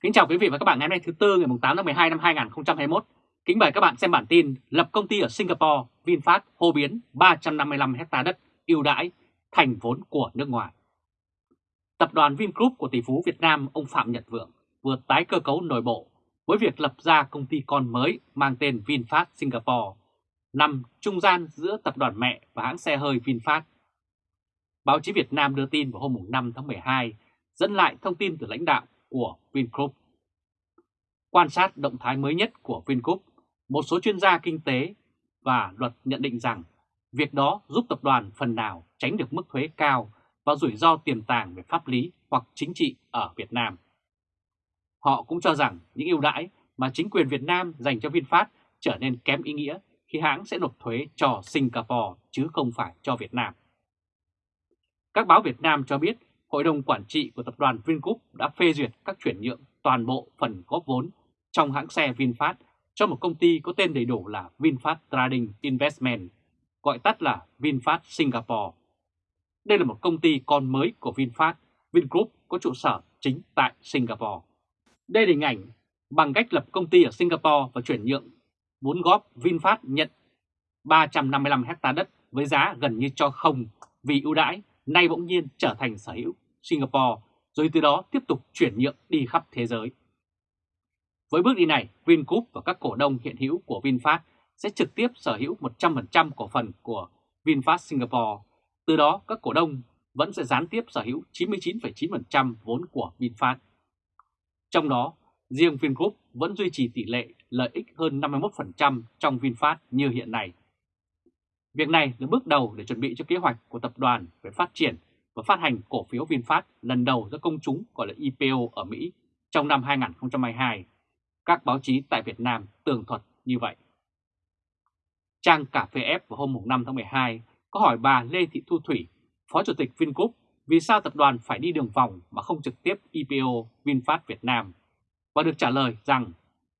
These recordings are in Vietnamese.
Kính chào quý vị và các bạn ngày hôm nay thứ Tư ngày 8 tháng 12 năm 2021. Kính mời các bạn xem bản tin lập công ty ở Singapore, VinFast hô biến 355 hectare đất ưu đãi thành vốn của nước ngoài. Tập đoàn Vingroup của tỷ phú Việt Nam ông Phạm Nhật Vượng vừa tái cơ cấu nội bộ với việc lập ra công ty con mới mang tên VinFast Singapore, nằm trung gian giữa tập đoàn mẹ và hãng xe hơi VinFast. Báo chí Việt Nam đưa tin vào hôm 5 tháng 12 dẫn lại thông tin từ lãnh đạo của Vingroup. Quan sát động thái mới nhất của Vingroup, một số chuyên gia kinh tế và luật nhận định rằng việc đó giúp tập đoàn phần nào tránh được mức thuế cao và rủi ro tiềm tàng về pháp lý hoặc chính trị ở Việt Nam. Họ cũng cho rằng những ưu đãi mà chính quyền Việt Nam dành cho VinFast trở nên kém ý nghĩa khi hãng sẽ nộp thuế cho Singapore chứ không phải cho Việt Nam. Các báo Việt Nam cho biết Hội đồng Quản trị của tập đoàn Vingroup đã phê duyệt các chuyển nhượng toàn bộ phần góp vốn trong hãng xe VinFast cho một công ty có tên đầy đủ là VinFast Trading Investment, gọi tắt là VinFast Singapore. Đây là một công ty con mới của VinFast, Vingroup có trụ sở chính tại Singapore. Đây là hình ảnh bằng cách lập công ty ở Singapore và chuyển nhượng vốn góp VinFast nhận 355 hectare đất với giá gần như cho không vì ưu đãi nay bỗng nhiên trở thành sở hữu Singapore, rồi từ đó tiếp tục chuyển nhượng đi khắp thế giới. Với bước đi này, Vingroup và các cổ đông hiện hữu của VinFast sẽ trực tiếp sở hữu 100% cổ phần của VinFast Singapore. Từ đó, các cổ đông vẫn sẽ gián tiếp sở hữu 99,9% vốn của VinFast. Trong đó, riêng Vingroup vẫn duy trì tỷ lệ lợi ích hơn 51% trong VinFast như hiện nay. Việc này là bước đầu để chuẩn bị cho kế hoạch của tập đoàn về phát triển và phát hành cổ phiếu VinFast lần đầu ra công chúng gọi là IPO ở Mỹ trong năm 2022. Các báo chí tại Việt Nam tường thuật như vậy. Trang Cà phê F vào hôm 5 tháng 12 có hỏi bà Lê Thị Thu Thủy, Phó Chủ tịch Vingroup, vì sao tập đoàn phải đi đường vòng mà không trực tiếp IPO VinFast Việt Nam, và được trả lời rằng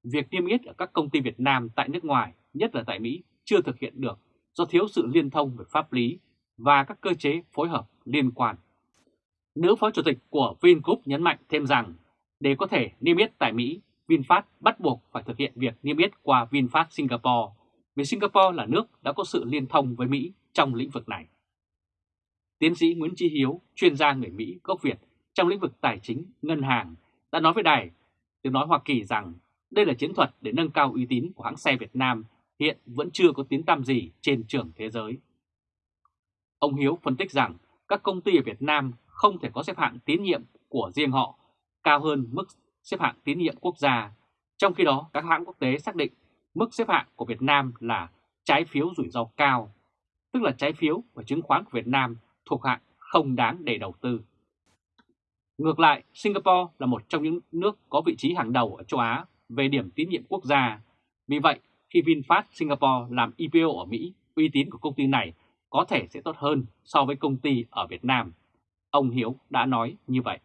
việc niêm yết ở các công ty Việt Nam tại nước ngoài, nhất là tại Mỹ, chưa thực hiện được do thiếu sự liên thông về pháp lý và các cơ chế phối hợp liên quan. Nữ phó chủ tịch của Vingroup nhấn mạnh thêm rằng để có thể niêm yết tại Mỹ, VinFast bắt buộc phải thực hiện việc niêm yết qua VinFast Singapore vì Singapore là nước đã có sự liên thông với Mỹ trong lĩnh vực này. Tiến sĩ Nguyễn Chi Hiếu, chuyên gia người Mỹ gốc Việt trong lĩnh vực tài chính, ngân hàng, đã nói với đài tiếng nói Hoa Kỳ rằng đây là chiến thuật để nâng cao uy tín của hãng xe Việt Nam hiện vẫn chưa có tiếng tăm gì trên trường thế giới. Ông Hiếu phân tích rằng các công ty ở Việt Nam không thể có xếp hạng tín nhiệm của riêng họ cao hơn mức xếp hạng tín nhiệm quốc gia. Trong khi đó, các hãng quốc tế xác định mức xếp hạng của Việt Nam là trái phiếu rủi ro cao, tức là trái phiếu và chứng khoán của Việt Nam thuộc hạng không đáng để đầu tư. Ngược lại, Singapore là một trong những nước có vị trí hàng đầu ở châu Á về điểm tín nhiệm quốc gia. Vì vậy, khi VinFast Singapore làm IPO ở Mỹ, uy tín của công ty này có thể sẽ tốt hơn so với công ty ở Việt Nam. Ông Hiếu đã nói như vậy.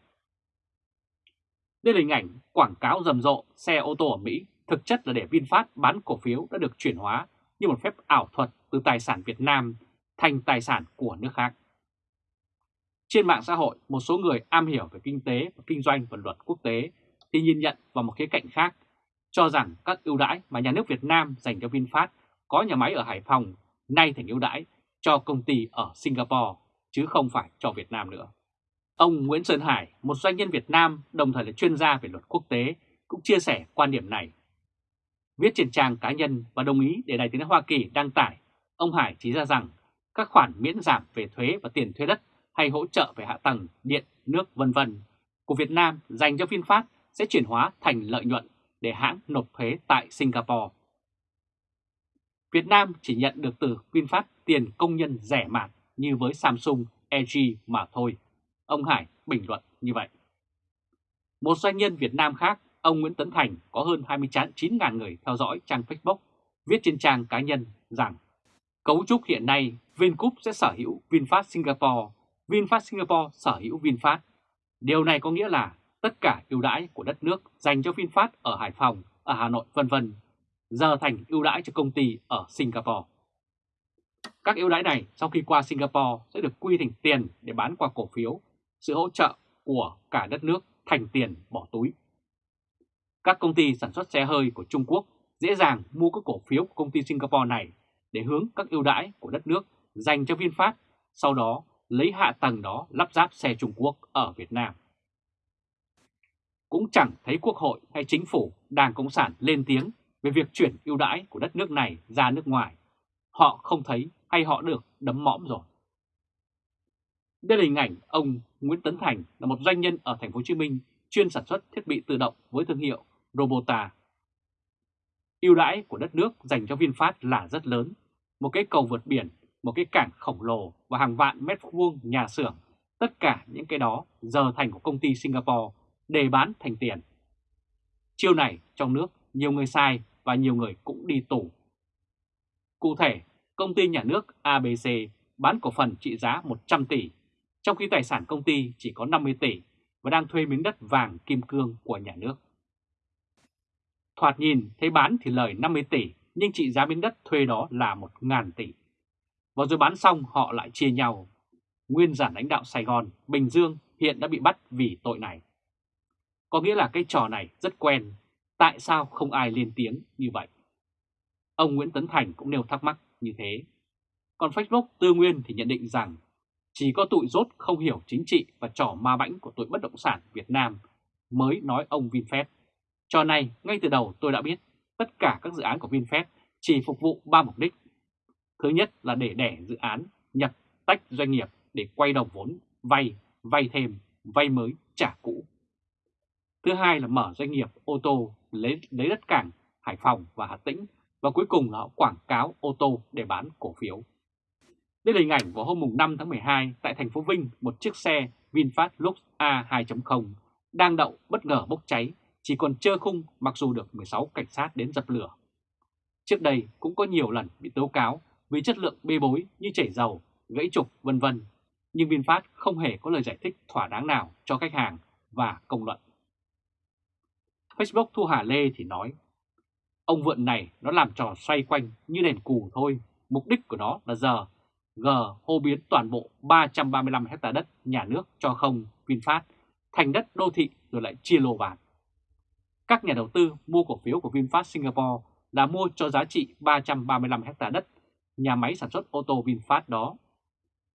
Đây là hình ảnh quảng cáo rầm rộ xe ô tô ở Mỹ, thực chất là để VinFast bán cổ phiếu đã được chuyển hóa như một phép ảo thuật từ tài sản Việt Nam thành tài sản của nước khác. Trên mạng xã hội, một số người am hiểu về kinh tế và kinh doanh và luật quốc tế thì nhìn nhận vào một khía cạnh khác, cho rằng các ưu đãi mà nhà nước Việt Nam dành cho VinFast có nhà máy ở Hải Phòng nay thành ưu đãi cho công ty ở Singapore, chứ không phải cho Việt Nam nữa. Ông Nguyễn Sơn Hải, một doanh nhân Việt Nam đồng thời là chuyên gia về luật quốc tế, cũng chia sẻ quan điểm này. Viết trên trang cá nhân và đồng ý để Đài tiếng Hoa Kỳ đăng tải, ông Hải chỉ ra rằng các khoản miễn giảm về thuế và tiền thuê đất hay hỗ trợ về hạ tầng, điện, nước vân vân của Việt Nam dành cho VinFast sẽ chuyển hóa thành lợi nhuận để hãng nộp thuế tại Singapore. Việt Nam chỉ nhận được từ VinFast tiền công nhân rẻ mạt như với Samsung, LG mà thôi. Ông Hải bình luận như vậy. Một doanh nhân Việt Nam khác, ông Nguyễn Tấn Thành có hơn 29.000 người theo dõi trang Facebook, viết trên trang cá nhân rằng cấu trúc hiện nay Vingroup sẽ sở hữu VinFast Singapore, VinFast Singapore sở hữu VinFast. Điều này có nghĩa là tất cả ưu đãi của đất nước dành cho VinFast ở Hải Phòng, ở Hà Nội vân vân giờ thành ưu đãi cho công ty ở Singapore. Các ưu đãi này sau khi qua Singapore sẽ được quy thành tiền để bán qua cổ phiếu, sự hỗ trợ của cả đất nước thành tiền bỏ túi. các công ty sản xuất xe hơi của Trung Quốc dễ dàng mua các cổ phiếu của công ty Singapore này để hướng các ưu đãi của đất nước dành cho VinFast, sau đó lấy hạ tầng đó lắp ráp xe Trung Quốc ở Việt Nam. Cũng chẳng thấy Quốc hội hay Chính phủ Đảng Cộng sản lên tiếng về việc chuyển ưu đãi của đất nước này ra nước ngoài. Họ không thấy hay họ được đấm mõm rồi. Đây là hình ảnh ông Nguyễn Tấn Thành là một doanh nhân ở thành phố Hồ Chí Minh chuyên sản xuất thiết bị tự động với thương hiệu Robota. Ưu đãi của đất nước dành cho VinFast là rất lớn, một cái cầu vượt biển, một cái cảng khổng lồ và hàng vạn mét vuông nhà xưởng, tất cả những cái đó giờ thành của công ty Singapore để bán thành tiền. Chiêu này trong nước nhiều người sai và nhiều người cũng đi tù. Cụ thể, công ty nhà nước ABC bán cổ phần trị giá 100 tỷ, trong khi tài sản công ty chỉ có 50 tỷ và đang thuê miếng đất vàng kim cương của nhà nước. Thoạt nhìn thấy bán thì lời 50 tỷ, nhưng trị giá miếng đất thuê đó là 1.000 tỷ. Và rồi bán xong họ lại chia nhau. Nguyên giản lãnh đạo Sài Gòn, Bình Dương hiện đã bị bắt vì tội này. Có nghĩa là cái trò này rất quen, tại sao không ai lên tiếng như vậy? Ông Nguyễn Tấn Thành cũng nêu thắc mắc như thế. Còn Facebook Tư Nguyên thì nhận định rằng chỉ có tụi rốt không hiểu chính trị và trò ma bãnh của tụi bất động sản Việt Nam mới nói ông VinFast. Trò này ngay từ đầu tôi đã biết tất cả các dự án của VinFast chỉ phục vụ ba mục đích. Thứ nhất là để đẻ dự án, nhập tách doanh nghiệp để quay đồng vốn, vay, vay thêm, vay mới, trả cũ. Thứ hai là mở doanh nghiệp ô tô lấy, lấy đất cảng Hải Phòng và Hà Tĩnh và cuối cùng là họ quảng cáo ô tô để bán cổ phiếu. Đây là hình ảnh vào hôm 5 tháng 12 tại thành phố Vinh, một chiếc xe VinFast Lux A2.0 đang đậu bất ngờ bốc cháy, chỉ còn trơ khung mặc dù được 16 cảnh sát đến dập lửa. Trước đây cũng có nhiều lần bị tố cáo vì chất lượng bê bối như chảy dầu, gãy trục vân vân, nhưng VinFast không hề có lời giải thích thỏa đáng nào cho khách hàng và công luận. Facebook Thu Hà Lê thì nói, ông vượn này nó làm trò xoay quanh như đèn cù thôi, mục đích của nó là giờ G hô biến toàn bộ 335 hecta đất nhà nước cho không VinFast thành đất đô thị rồi lại chia lô bán. Các nhà đầu tư mua cổ phiếu của VinFast Singapore là mua cho giá trị 335 hecta đất nhà máy sản xuất ô tô VinFast đó.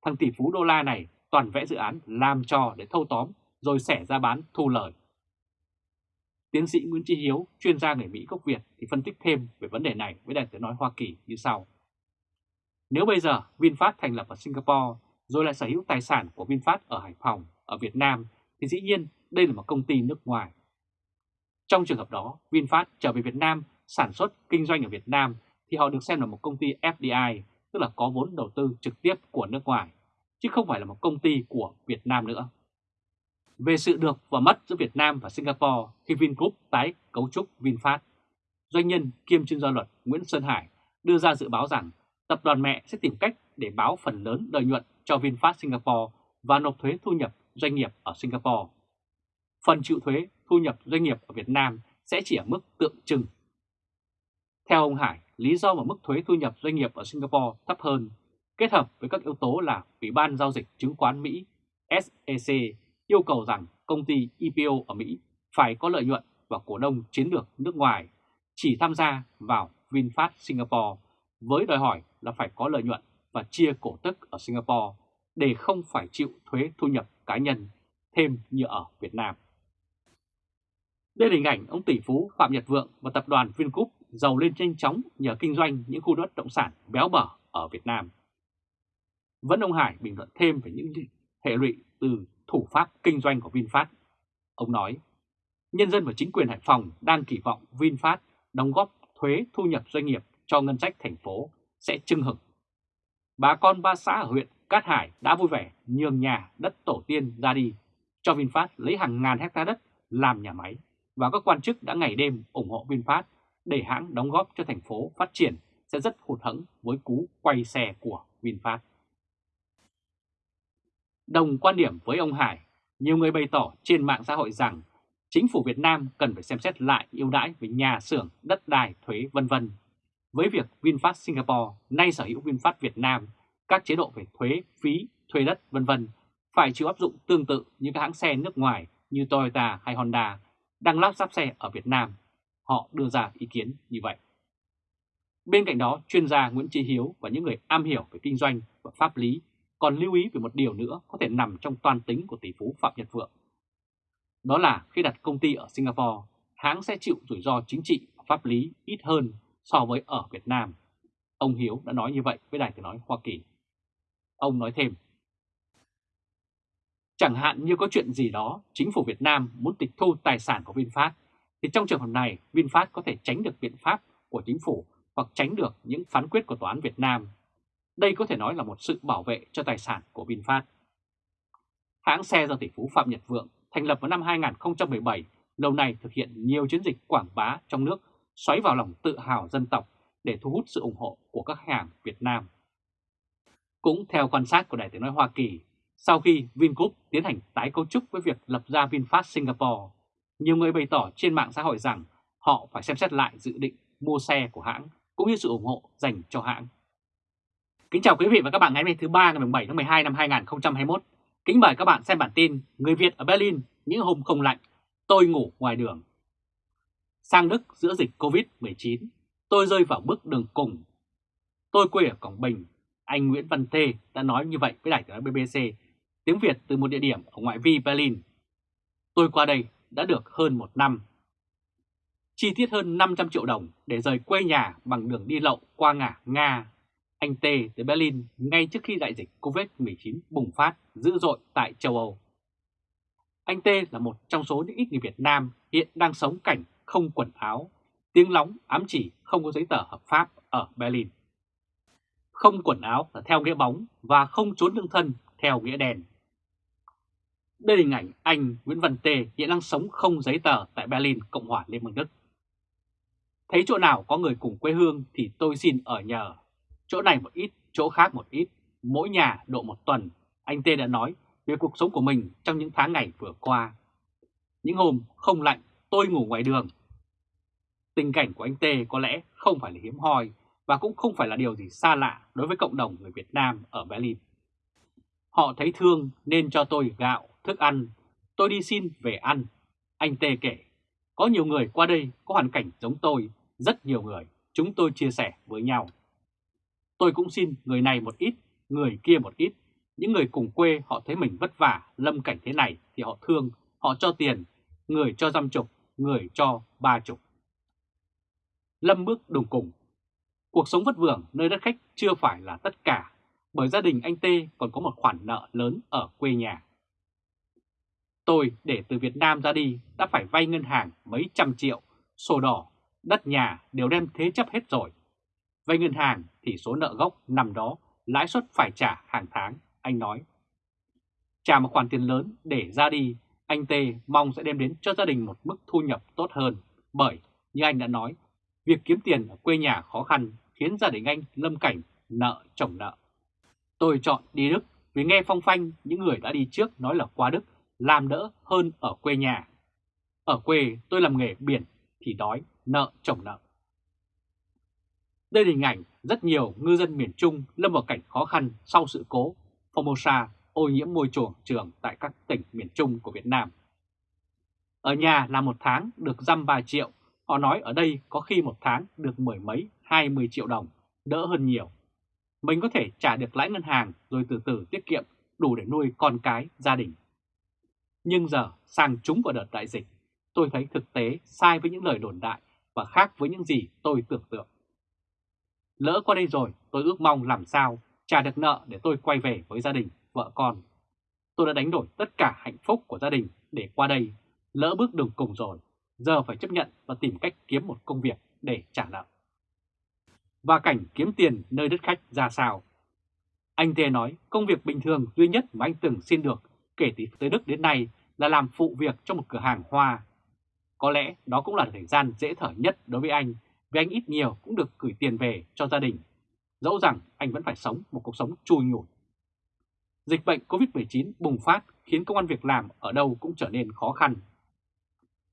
Thằng tỷ phú đô la này toàn vẽ dự án làm trò để thâu tóm rồi xẻ ra bán thu lời. Tiến sĩ Nguyễn Trí Hiếu, chuyên gia người Mỹ gốc Việt thì phân tích thêm về vấn đề này với Đài tiếng nói Hoa Kỳ như sau. Nếu bây giờ VinFast thành lập ở Singapore rồi lại sở hữu tài sản của VinFast ở Hải Phòng, ở Việt Nam thì dĩ nhiên đây là một công ty nước ngoài. Trong trường hợp đó, VinFast trở về Việt Nam sản xuất kinh doanh ở Việt Nam thì họ được xem là một công ty FDI, tức là có vốn đầu tư trực tiếp của nước ngoài, chứ không phải là một công ty của Việt Nam nữa. Về sự được và mất giữa Việt Nam và Singapore khi Vingroup tái cấu trúc VinFast, doanh nhân kiêm chuyên gia luật Nguyễn Sơn Hải đưa ra dự báo rằng tập đoàn mẹ sẽ tìm cách để báo phần lớn lợi nhuận cho VinFast Singapore và nộp thuế thu nhập doanh nghiệp ở Singapore. Phần chịu thuế thu nhập doanh nghiệp ở Việt Nam sẽ chỉ ở mức tượng trưng. Theo ông Hải, lý do mà mức thuế thu nhập doanh nghiệp ở Singapore thấp hơn, kết hợp với các yếu tố là Ủy ban Giao dịch Chứng khoán Mỹ SEC yêu cầu rằng công ty IPO ở Mỹ phải có lợi nhuận và cổ đông chiến lược nước ngoài chỉ tham gia vào VinFast Singapore với đòi hỏi là phải có lợi nhuận và chia cổ tức ở Singapore để không phải chịu thuế thu nhập cá nhân thêm như ở Việt Nam. Đây là hình ảnh ông tỷ phú Phạm Nhật Vượng và tập đoàn Vingroup giàu lên nhanh chóng nhờ kinh doanh những khu đất động sản béo bở ở Việt Nam. Vẫn ông Hải bình luận thêm về những hệ lụy từ thủ pháp kinh doanh của VinFast. Ông nói, nhân dân và chính quyền Hải Phòng đang kỳ vọng VinFast đóng góp thuế thu nhập doanh nghiệp cho ngân sách thành phố sẽ trưng hực. Bà con ba xã ở huyện Cát Hải đã vui vẻ nhường nhà đất tổ tiên ra đi, cho VinFast lấy hàng ngàn hecta đất làm nhà máy và các quan chức đã ngày đêm ủng hộ VinFast để hãng đóng góp cho thành phố phát triển sẽ rất hụt hẫng với cú quay xe của VinFast. Đồng quan điểm với ông Hải, nhiều người bày tỏ trên mạng xã hội rằng chính phủ Việt Nam cần phải xem xét lại ưu đãi về nhà xưởng, đất đai, thuế vân vân với việc VinFast Singapore nay sở hữu VinFast Việt Nam, các chế độ về thuế, phí, thuê đất vân vân phải chịu áp dụng tương tự như các hãng xe nước ngoài như Toyota hay Honda đang lắp ráp xe ở Việt Nam. Họ đưa ra ý kiến như vậy. Bên cạnh đó, chuyên gia Nguyễn Trí Hiếu và những người am hiểu về kinh doanh và pháp lý còn lưu ý về một điều nữa có thể nằm trong toàn tính của tỷ phú Phạm Nhật Vượng. Đó là khi đặt công ty ở Singapore, hãng sẽ chịu rủi ro chính trị và pháp lý ít hơn so với ở Việt Nam. Ông Hiếu đã nói như vậy với Đài Tiếng Nói Hoa Kỳ. Ông nói thêm, Chẳng hạn như có chuyện gì đó, chính phủ Việt Nam muốn tịch thu tài sản của VinFast, thì trong trường hợp này VinFast có thể tránh được biện pháp của chính phủ hoặc tránh được những phán quyết của Tòa án Việt Nam. Đây có thể nói là một sự bảo vệ cho tài sản của VinFast. Hãng xe do tỷ phú Phạm Nhật Vượng thành lập vào năm 2017, lâu nay thực hiện nhiều chiến dịch quảng bá trong nước xoáy vào lòng tự hào dân tộc để thu hút sự ủng hộ của các khách hàng Việt Nam. Cũng theo quan sát của Đài tiếng nói Hoa Kỳ, sau khi Vingroup tiến hành tái cấu trúc với việc lập ra VinFast Singapore, nhiều người bày tỏ trên mạng xã hội rằng họ phải xem xét lại dự định mua xe của hãng cũng như sự ủng hộ dành cho hãng. Kính chào quý vị và các bạn ngày hôm nay thứ ba ngày 7 tháng 12 năm 2021. Kính mời các bạn xem bản tin Người Việt ở Berlin những hôm không lạnh, tôi ngủ ngoài đường. Sang Đức giữa dịch Covid-19, tôi rơi vào bước đường cùng. Tôi quê ở Quảng Bình, anh Nguyễn Văn Thê đã nói như vậy với đài tiếng BBC tiếng Việt từ một địa điểm ở ngoại vi Berlin. Tôi qua đây đã được hơn một năm. Chi tiết hơn 500 triệu đồng để rời quê nhà bằng đường đi lậu qua ngã Nga. Anh T tới Berlin ngay trước khi đại dịch Covid-19 bùng phát dữ dội tại châu Âu. Anh T là một trong số những ít người Việt Nam hiện đang sống cảnh không quần áo, tiếng lóng ám chỉ không có giấy tờ hợp pháp ở Berlin. Không quần áo là theo nghĩa bóng và không trốn lương thân theo nghĩa đen. Đây là hình ảnh anh Nguyễn Văn Tê hiện đang sống không giấy tờ tại Berlin, Cộng hòa Liên bang Đức. Thấy chỗ nào có người cùng quê hương thì tôi xin ở nhờ. Chỗ này một ít, chỗ khác một ít, mỗi nhà độ một tuần. Anh Tê đã nói về cuộc sống của mình trong những tháng ngày vừa qua. Những hôm không lạnh, tôi ngủ ngoài đường. Tình cảnh của anh Tê có lẽ không phải là hiếm hoi và cũng không phải là điều gì xa lạ đối với cộng đồng người Việt Nam ở Berlin. Họ thấy thương nên cho tôi gạo, thức ăn, tôi đi xin về ăn. Anh Tê kể, có nhiều người qua đây có hoàn cảnh giống tôi, rất nhiều người, chúng tôi chia sẻ với nhau. Tôi cũng xin người này một ít, người kia một ít. Những người cùng quê họ thấy mình vất vả, lâm cảnh thế này thì họ thương, họ cho tiền, người cho dăm chục, người cho ba chục. Lâm bước đồng cùng. Cuộc sống vất vưởng nơi đất khách chưa phải là tất cả, bởi gia đình anh Tê còn có một khoản nợ lớn ở quê nhà. Tôi để từ Việt Nam ra đi đã phải vay ngân hàng mấy trăm triệu, sổ đỏ, đất nhà đều đem thế chấp hết rồi về ngân hàng thì số nợ gốc nằm đó, lãi suất phải trả hàng tháng, anh nói. Trả một khoản tiền lớn để ra đi, anh Tê mong sẽ đem đến cho gia đình một mức thu nhập tốt hơn. Bởi, như anh đã nói, việc kiếm tiền ở quê nhà khó khăn khiến gia đình anh lâm cảnh nợ chồng nợ. Tôi chọn đi Đức vì nghe phong phanh những người đã đi trước nói là qua Đức làm đỡ hơn ở quê nhà. Ở quê tôi làm nghề biển thì đói, nợ chồng nợ. Đây là hình ảnh rất nhiều ngư dân miền Trung lâm vào cảnh khó khăn sau sự cố Formosa ô nhiễm môi trường trường tại các tỉnh miền Trung của Việt Nam. Ở nhà là một tháng được dăm 3 triệu, họ nói ở đây có khi một tháng được mười mấy, hai mươi triệu đồng, đỡ hơn nhiều. Mình có thể trả được lãi ngân hàng rồi từ từ tiết kiệm đủ để nuôi con cái, gia đình. Nhưng giờ sang chúng vào đợt đại dịch, tôi thấy thực tế sai với những lời đồn đại và khác với những gì tôi tưởng tượng. Lỡ qua đây rồi, tôi ước mong làm sao trả được nợ để tôi quay về với gia đình, vợ con. Tôi đã đánh đổi tất cả hạnh phúc của gia đình để qua đây, lỡ bước đường cùng rồi, giờ phải chấp nhận và tìm cách kiếm một công việc để trả nợ. Và cảnh kiếm tiền nơi đất khách ra sao? Anh Tê nói công việc bình thường duy nhất mà anh từng xin được kể từ tới Đức đến nay là làm phụ việc trong một cửa hàng hoa. Có lẽ đó cũng là thời gian dễ thở nhất đối với anh, vì anh ít nhiều cũng được gửi tiền về cho gia đình. Dẫu rằng anh vẫn phải sống một cuộc sống chui nhủi. Dịch bệnh COVID-19 bùng phát khiến công an việc làm ở đâu cũng trở nên khó khăn.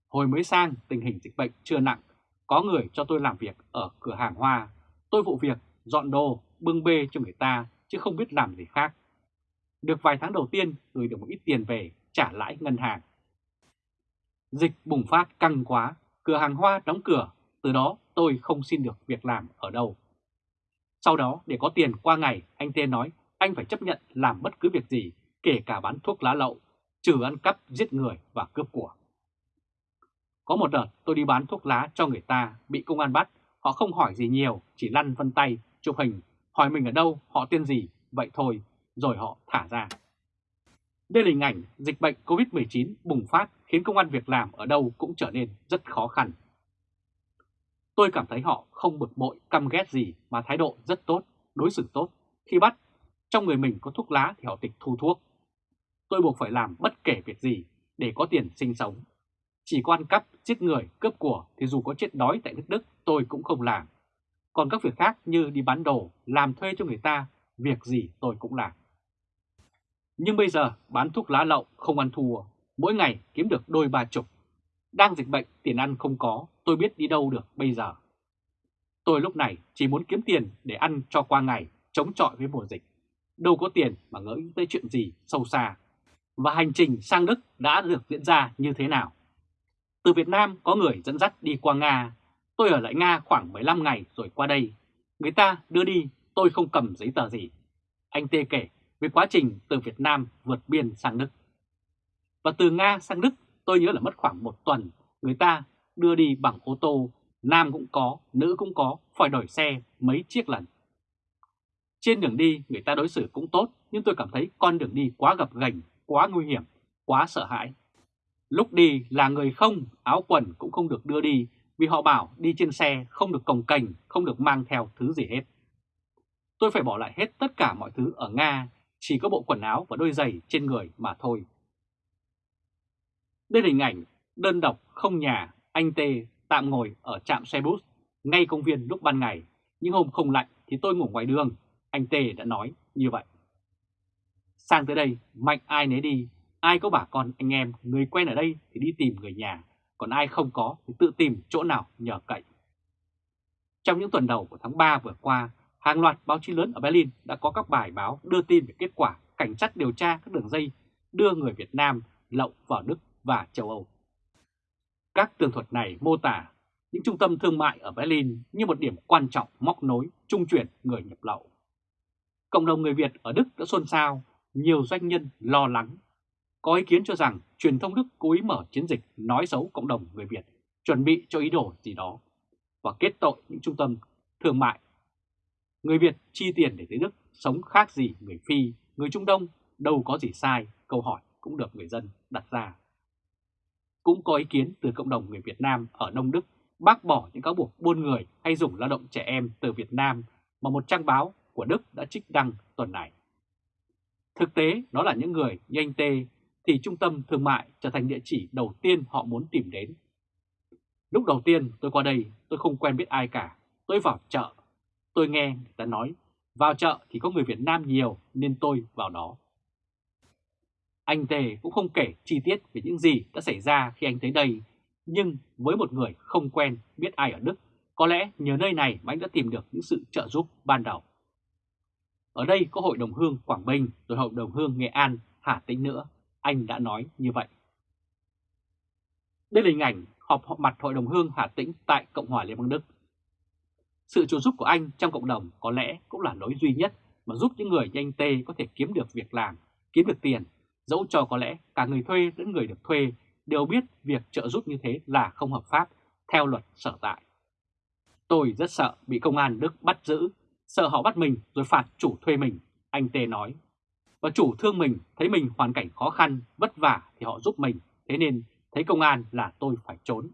Hồi mới sang, tình hình dịch bệnh chưa nặng, có người cho tôi làm việc ở cửa hàng hoa. Tôi vụ việc dọn đồ, bưng bê cho người ta, chứ không biết làm gì khác. Được vài tháng đầu tiên gửi được một ít tiền về trả lãi ngân hàng. Dịch bùng phát căng quá, cửa hàng hoa đóng cửa, từ đó tôi không xin được việc làm ở đâu. Sau đó để có tiền qua ngày, anh Tê nói anh phải chấp nhận làm bất cứ việc gì, kể cả bán thuốc lá lậu, trừ ăn cắp, giết người và cướp của. Có một đợt tôi đi bán thuốc lá cho người ta, bị công an bắt, họ không hỏi gì nhiều, chỉ lăn vân tay, chụp hình, hỏi mình ở đâu, họ tên gì, vậy thôi, rồi họ thả ra. Đây là hình ảnh dịch bệnh COVID-19 bùng phát khiến công an việc làm ở đâu cũng trở nên rất khó khăn. Tôi cảm thấy họ không bực bội, căm ghét gì mà thái độ rất tốt, đối xử tốt. Khi bắt, trong người mình có thuốc lá thì họ tịch thu thuốc. Tôi buộc phải làm bất kể việc gì để có tiền sinh sống. Chỉ có ăn cắp, giết người, cướp của thì dù có chết đói tại nước Đức tôi cũng không làm. Còn các việc khác như đi bán đồ, làm thuê cho người ta, việc gì tôi cũng làm. Nhưng bây giờ bán thuốc lá lậu không ăn thua, mỗi ngày kiếm được đôi ba chục. Đang dịch bệnh, tiền ăn không có, tôi biết đi đâu được bây giờ. Tôi lúc này chỉ muốn kiếm tiền để ăn cho qua ngày, chống chọi với mùa dịch. Đâu có tiền mà ngỡ tới chuyện gì sâu xa. Và hành trình sang Đức đã được diễn ra như thế nào? Từ Việt Nam có người dẫn dắt đi qua Nga. Tôi ở lại Nga khoảng 15 ngày rồi qua đây. Người ta đưa đi, tôi không cầm giấy tờ gì. Anh Tê kể về quá trình từ Việt Nam vượt biên sang Đức. Và từ Nga sang Đức tôi nhớ là mất khoảng một tuần, người ta đưa đi bằng ô tô, nam cũng có, nữ cũng có, phải đổi xe mấy chiếc lần. Trên đường đi người ta đối xử cũng tốt, nhưng tôi cảm thấy con đường đi quá gập ghềnh, quá nguy hiểm, quá sợ hãi. Lúc đi là người không, áo quần cũng không được đưa đi vì họ bảo đi trên xe không được cồng cành, không được mang theo thứ gì hết. Tôi phải bỏ lại hết tất cả mọi thứ ở Nga, chỉ có bộ quần áo và đôi giày trên người mà thôi. Đây là hình ảnh đơn độc không nhà, anh Tê tạm ngồi ở trạm xe bus ngay công viên lúc ban ngày, nhưng hôm không lạnh thì tôi ngủ ngoài đường, anh Tê đã nói như vậy. Sang tới đây, mạnh ai nấy đi, ai có bà con anh em, người quen ở đây thì đi tìm người nhà, còn ai không có thì tự tìm chỗ nào nhờ cậy. Trong những tuần đầu của tháng 3 vừa qua, hàng loạt báo chí lớn ở Berlin đã có các bài báo đưa tin về kết quả cảnh sát điều tra các đường dây đưa người Việt Nam lậu vào Đức và châu Âu. Các tường thuật này mô tả những trung tâm thương mại ở Berlin như một điểm quan trọng móc nối trung chuyển người nhập lậu. Cộng đồng người Việt ở Đức đã xôn xao, nhiều doanh nhân lo lắng. Có ý kiến cho rằng truyền thông Đức cố ý mở chiến dịch nói xấu cộng đồng người Việt, chuẩn bị cho ý đồ gì đó, và kết tội những trung tâm thương mại. Người Việt chi tiền để tới Đức sống khác gì người Phi, người Trung Đông, đâu có gì sai, câu hỏi cũng được người dân đặt ra. Cũng có ý kiến từ cộng đồng người Việt Nam ở Đông Đức bác bỏ những cáo buộc buôn người hay dùng lao động trẻ em từ Việt Nam mà một trang báo của Đức đã trích đăng tuần này. Thực tế, nó là những người như anh Tê thì trung tâm thương mại trở thành địa chỉ đầu tiên họ muốn tìm đến. Lúc đầu tiên tôi qua đây, tôi không quen biết ai cả. Tôi vào chợ, tôi nghe người ta nói, vào chợ thì có người Việt Nam nhiều nên tôi vào đó. Anh Tề cũng không kể chi tiết về những gì đã xảy ra khi anh tới đây, nhưng với một người không quen biết ai ở Đức, có lẽ nhờ nơi này mà anh đã tìm được những sự trợ giúp ban đầu. Ở đây có Hội đồng Hương Quảng Bình, rồi Hội đồng Hương Nghệ An, Hà Tĩnh nữa, anh đã nói như vậy. Đây là hình ảnh họp mặt Hội đồng Hương Hà Tĩnh tại Cộng hòa Liên bang Đức. Sự trợ giúp của anh trong cộng đồng có lẽ cũng là lối duy nhất mà giúp những người như anh Tê có thể kiếm được việc làm, kiếm được tiền Dẫu cho có lẽ cả người thuê lẫn người được thuê đều biết việc trợ giúp như thế là không hợp pháp theo luật sở tại. Tôi rất sợ bị công an Đức bắt giữ, sợ họ bắt mình rồi phạt chủ thuê mình, anh Tê nói. Và chủ thương mình thấy mình hoàn cảnh khó khăn, vất vả thì họ giúp mình, thế nên thấy công an là tôi phải trốn.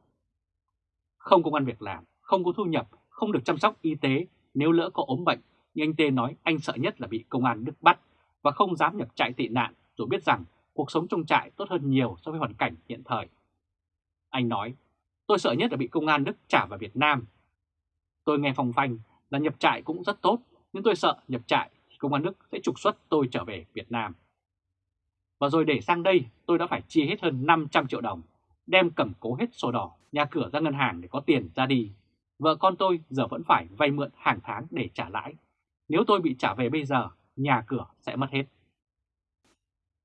Không công an việc làm, không có thu nhập, không được chăm sóc y tế nếu lỡ có ốm bệnh, nhưng anh Tê nói anh sợ nhất là bị công an Đức bắt và không dám nhập trại tị nạn dù biết rằng cuộc sống trong trại tốt hơn nhiều so với hoàn cảnh hiện thời. Anh nói, tôi sợ nhất là bị công an Đức trả vào Việt Nam. Tôi nghe phong phanh là nhập trại cũng rất tốt, nhưng tôi sợ nhập trại thì công an Đức sẽ trục xuất tôi trở về Việt Nam. Và rồi để sang đây tôi đã phải chi hết hơn 500 triệu đồng, đem cầm cố hết sổ đỏ, nhà cửa ra ngân hàng để có tiền ra đi. Vợ con tôi giờ vẫn phải vay mượn hàng tháng để trả lãi. Nếu tôi bị trả về bây giờ, nhà cửa sẽ mất hết.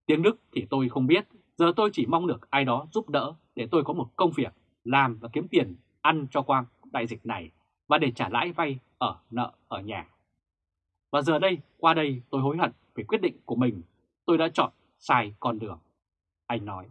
Tiếng Đức thì tôi không biết, Giờ tôi chỉ mong được ai đó giúp đỡ để tôi có một công việc, làm và kiếm tiền ăn cho quang đại dịch này và để trả lãi vay ở nợ ở nhà. Và giờ đây, qua đây tôi hối hận về quyết định của mình, tôi đã chọn sai con đường. Anh nói.